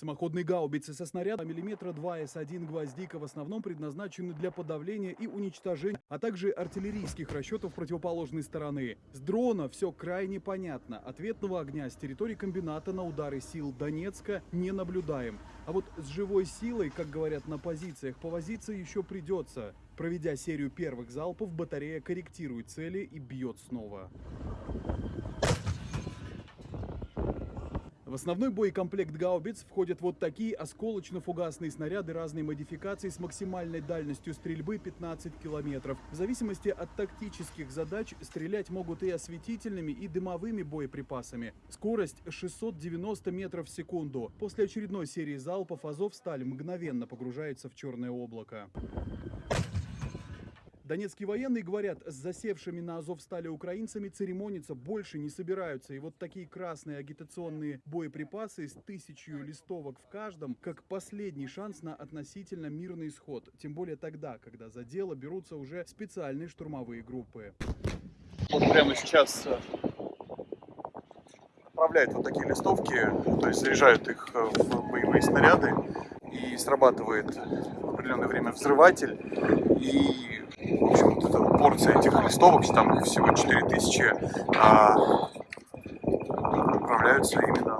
Самоходные гаубицы со снарядом миллиметра 2 С1 «Гвоздика» в основном предназначены для подавления и уничтожения, а также артиллерийских расчетов противоположной стороны. С дрона все крайне понятно. Ответного огня с территории комбината на удары сил Донецка не наблюдаем. А вот с живой силой, как говорят на позициях, повозиться еще придется. Проведя серию первых залпов, батарея корректирует цели и бьет снова. В основной боекомплект гаубиц входят вот такие осколочно-фугасные снаряды разной модификации с максимальной дальностью стрельбы 15 километров. В зависимости от тактических задач стрелять могут и осветительными, и дымовыми боеприпасами. Скорость 690 метров в секунду. После очередной серии залпов Азовсталь мгновенно погружается в черное облако. Донецкие военные говорят, с засевшими на Азовстале украинцами церемониться больше не собираются. И вот такие красные агитационные боеприпасы с тысячью листовок в каждом, как последний шанс на относительно мирный исход. Тем более тогда, когда за дело берутся уже специальные штурмовые группы. Вот прямо сейчас э, отправляют вот такие листовки, то есть заряжают их э, в боевые снаряды и срабатывает определенное время взрыватель и в общем вот эта порция этих листовок, там всего 4000, а, отправляются именно.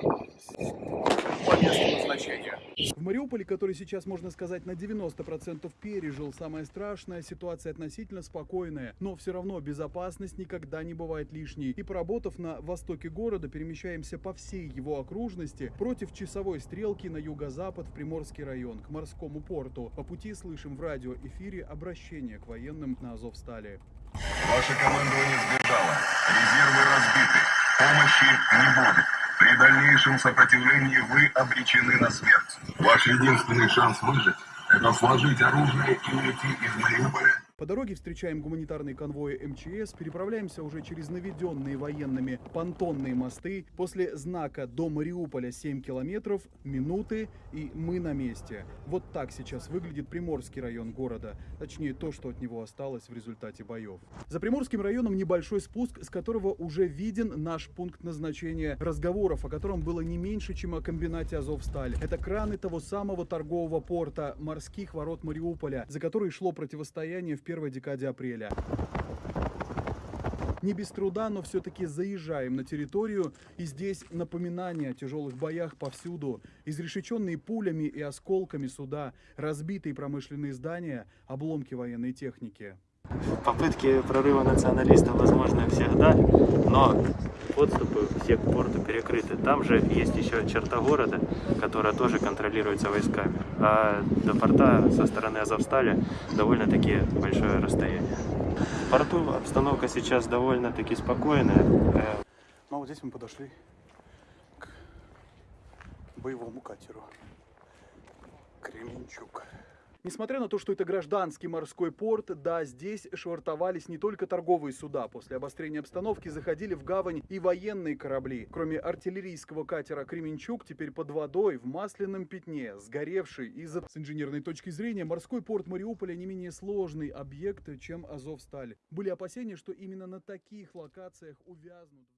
В Мариуполе, который сейчас, можно сказать, на 90% пережил самое страшное, ситуация относительно спокойная, но все равно безопасность никогда не бывает лишней. И поработав на востоке города, перемещаемся по всей его окружности против часовой стрелки на юго-запад в Приморский район, к морскому порту. По пути слышим в радиоэфире обращение к военным на Азовстале. Ваше командование сбежало. Резервы разбиты. Помощи не будет. При дальнейшем сопротивлении вы обречены на смерть. Ваш единственный шанс выжить – это сложить оружие и уйти из Мариуполя По дороге встречаем гуманитарные конвои МЧС, переправляемся уже через наведенные военными понтонные мосты. После знака до Мариуполя 7 километров, минуты и мы на месте. Вот так сейчас выглядит Приморский район города. Точнее, то, что от него осталось в результате боев. За Приморским районом небольшой спуск, с которого уже виден наш пункт назначения разговоров, о котором было не меньше, чем о комбинате Азовсталь. Это краны того самого торгового порта морских ворот Мариуполя, за который шло противостояние в первой декаде апреля. Не без труда, но все-таки заезжаем на территорию, и здесь напоминание о тяжелых боях повсюду. Изрешеченные пулями и осколками суда, разбитые промышленные здания, обломки военной техники. Попытки прорыва националистов возможны всегда, но подступы все к порту перекрыты. Там же есть еще черта города, которая тоже контролируется войсками. А до порта со стороны Азовстали довольно-таки большое расстояние. В порту обстановка сейчас довольно-таки спокойная. Ну а вот здесь мы подошли к боевому катеру. Кременчук. Несмотря на то, что это гражданский морской порт, да, здесь швартовались не только торговые суда. После обострения обстановки заходили в гавань и военные корабли. Кроме артиллерийского катера «Кременчук», теперь под водой, в масляном пятне, сгоревший из-за... С инженерной точки зрения, морской порт Мариуполя не менее сложный объект, чем Азовсталь. Были опасения, что именно на таких локациях увязнут...